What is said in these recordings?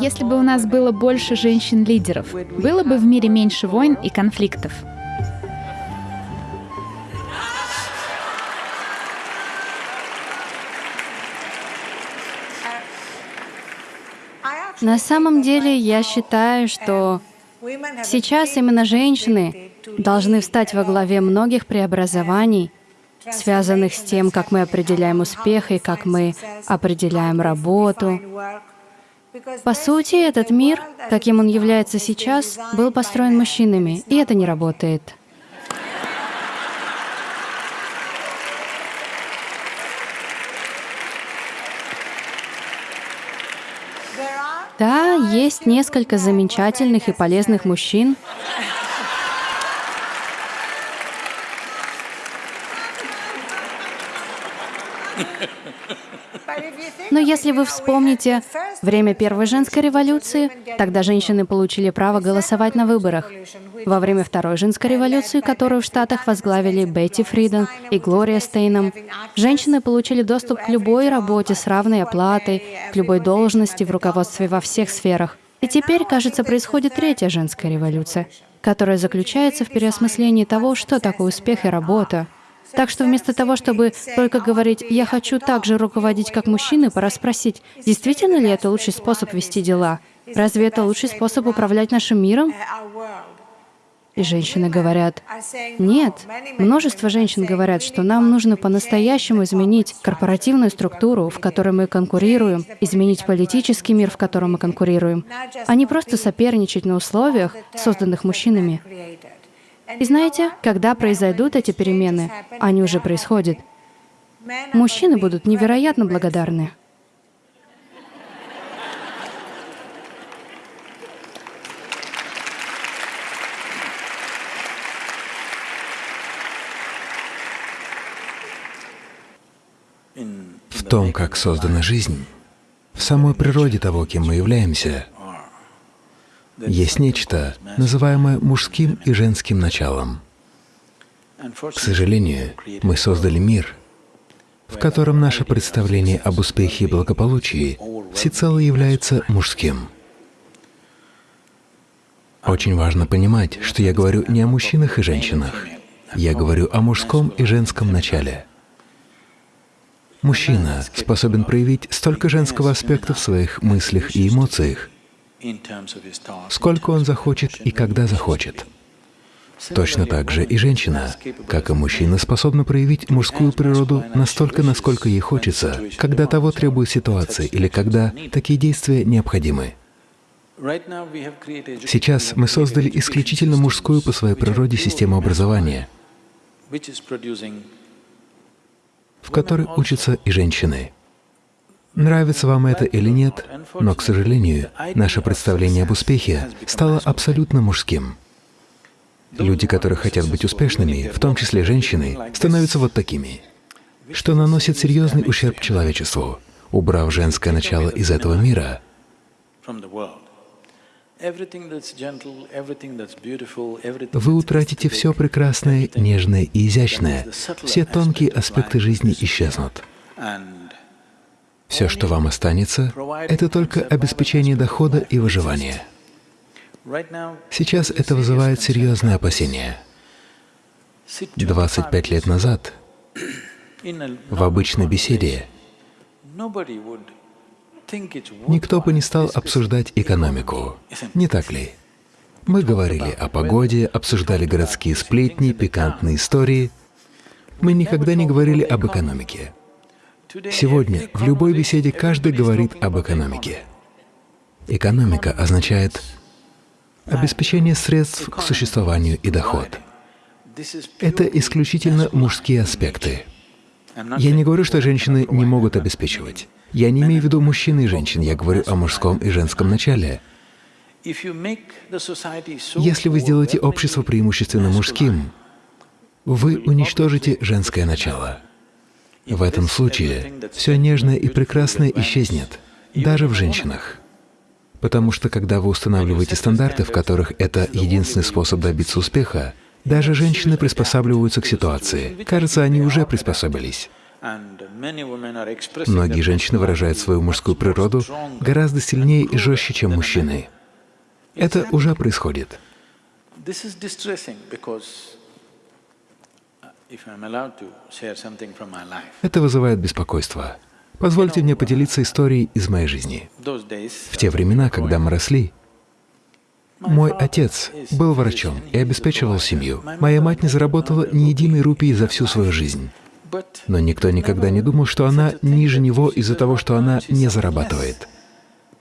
Если бы у нас было больше женщин-лидеров, было бы в мире меньше войн и конфликтов. На самом деле, я считаю, что сейчас именно женщины должны встать во главе многих преобразований, связанных с тем, как мы определяем успех и как мы определяем работу. По сути, этот мир, каким он является сейчас, был построен мужчинами, и это не работает. Да, есть несколько замечательных и полезных мужчин. Но если вы вспомните время первой женской революции, тогда женщины получили право голосовать на выборах. Во время второй женской революции, которую в Штатах возглавили Бетти Фриден и Глория Стейном, женщины получили доступ к любой работе с равной оплатой, к любой должности в руководстве во всех сферах. И теперь, кажется, происходит третья женская революция, которая заключается в переосмыслении того, что такое успех и работа. Так что вместо того, чтобы только говорить «я хочу так же руководить, как мужчины», пора спросить, действительно ли это лучший способ вести дела? Разве это лучший способ управлять нашим миром? И женщины говорят, нет. Множество женщин говорят, что нам нужно по-настоящему изменить корпоративную структуру, в которой мы конкурируем, изменить политический мир, в котором мы конкурируем, а не просто соперничать на условиях, созданных мужчинами. И знаете, когда произойдут эти перемены, они уже происходят, мужчины будут невероятно благодарны. В том, как создана жизнь, в самой природе того, кем мы являемся, есть нечто, называемое мужским и женским началом. К сожалению, мы создали мир, в котором наше представление об успехе и благополучии всецело является мужским. Очень важно понимать, что я говорю не о мужчинах и женщинах, я говорю о мужском и женском начале. Мужчина способен проявить столько женского аспекта в своих мыслях и эмоциях, сколько он захочет и когда захочет. Точно так же и женщина, как и мужчина, способна проявить мужскую природу настолько, насколько ей хочется, когда того требует ситуация или когда такие действия необходимы. Сейчас мы создали исключительно мужскую по своей природе систему образования, в которой учатся и женщины. Нравится вам это или нет, но, к сожалению, наше представление об успехе стало абсолютно мужским. Люди, которые хотят быть успешными, в том числе женщины, становятся вот такими, что наносит серьезный ущерб человечеству. Убрав женское начало из этого мира, вы утратите все прекрасное, нежное и изящное, все тонкие аспекты жизни исчезнут. Все, что вам останется, это только обеспечение дохода и выживания. Сейчас это вызывает серьезные опасения. 25 лет назад в обычной беседе никто бы не стал обсуждать экономику, не так ли? Мы говорили о погоде, обсуждали городские сплетни, пикантные истории. Мы никогда не говорили об экономике. Сегодня в любой беседе каждый говорит об экономике. Экономика означает обеспечение средств к существованию и доход. Это исключительно мужские аспекты. Я не говорю, что женщины не могут обеспечивать. Я не имею в виду мужчин и женщин, я говорю о мужском и женском начале. Если вы сделаете общество преимущественно мужским, вы уничтожите женское начало. В этом случае все нежное и прекрасное исчезнет, даже в женщинах. Потому что когда вы устанавливаете стандарты, в которых это единственный способ добиться успеха, даже женщины приспосабливаются к ситуации. Кажется, они уже приспособились. Многие женщины выражают свою мужскую природу гораздо сильнее и жестче, чем мужчины. Это уже происходит. Это вызывает беспокойство. Позвольте мне поделиться историей из моей жизни. В те времена, когда мы росли, мой отец был врачом и обеспечивал семью. Моя мать не заработала ни единой рупии за всю свою жизнь. Но никто никогда не думал, что она ниже него из-за того, что она не зарабатывает.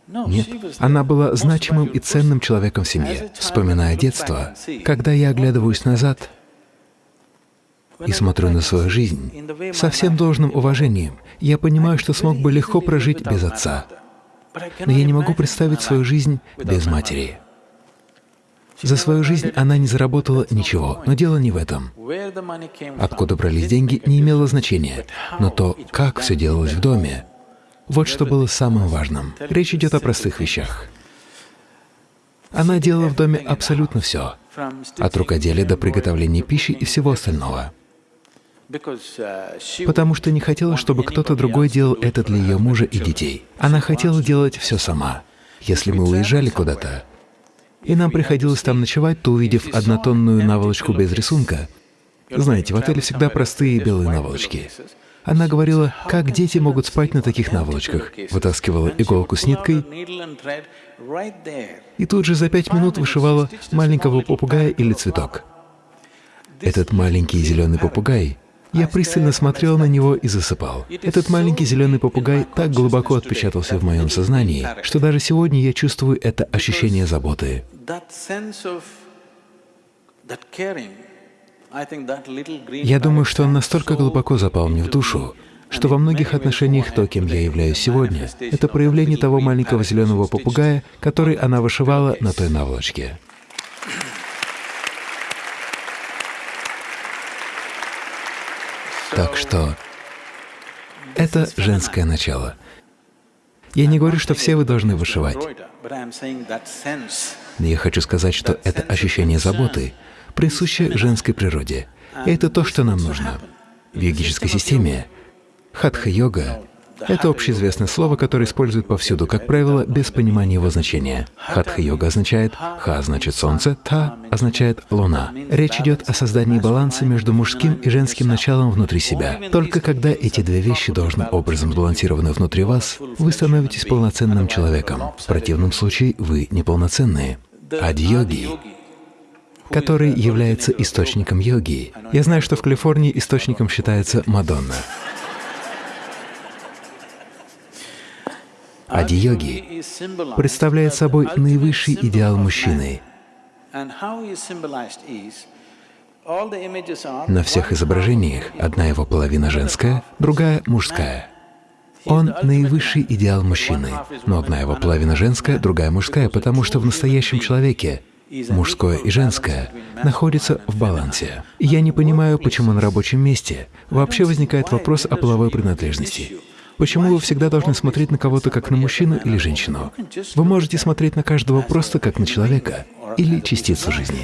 Нет, она была значимым и ценным человеком в семье. Вспоминая детство, когда я оглядываюсь назад и смотрю на свою жизнь, со всем должным уважением, я понимаю, что смог бы легко прожить без отца. Но я не могу представить свою жизнь без матери. За свою жизнь она не заработала ничего, но дело не в этом. Откуда брались деньги, не имело значения, но то, как все делалось в доме, вот что было самым важным. Речь идет о простых вещах. Она делала в доме абсолютно все, от рукоделия до приготовления пищи и всего остального. Потому что не хотела, чтобы кто-то другой делал это для ее мужа и детей. Она хотела делать все сама. Если мы уезжали куда-то, и нам приходилось там ночевать, то, увидев однотонную наволочку без рисунка, знаете, в отеле всегда простые белые наволочки. Она говорила, как дети могут спать на таких наволочках, вытаскивала иголку с ниткой и тут же за пять минут вышивала маленького попугая или цветок. Этот маленький зеленый попугай я пристально смотрел на него и засыпал. Этот маленький зеленый попугай так глубоко отпечатался в моем сознании, что даже сегодня я чувствую это ощущение заботы. Я думаю, что он настолько глубоко запал мне в душу, что во многих отношениях то, кем я являюсь сегодня, это проявление того маленького зеленого попугая, который она вышивала на той наволочке. Так что это женское начало. Я не говорю, что все вы должны вышивать. Я хочу сказать, что это ощущение заботы присуще женской природе. И это то, что нам нужно. В йогической системе хатха-йога это общеизвестное слово, которое используют повсюду, как правило, без понимания его значения. Хатха-йога означает «ха» значит солнце, «та» означает луна. Речь идет о создании баланса между мужским и женским началом внутри себя. Только когда эти две вещи должным образом сбалансированы внутри вас, вы становитесь полноценным человеком. В противном случае вы неполноценные. Адь-йоги который является источником йоги. Я знаю, что в Калифорнии источником считается Мадонна. Ади-йоги представляет собой наивысший идеал мужчины. На всех изображениях одна его половина женская, другая мужская. Он наивысший идеал мужчины, но одна его половина женская, другая мужская, потому что в настоящем человеке мужское и женское находятся в балансе. я не понимаю, почему на рабочем месте вообще возникает вопрос о половой принадлежности. Почему вы всегда должны смотреть на кого-то как на мужчину или женщину? Вы можете смотреть на каждого просто как на человека или частицу жизни.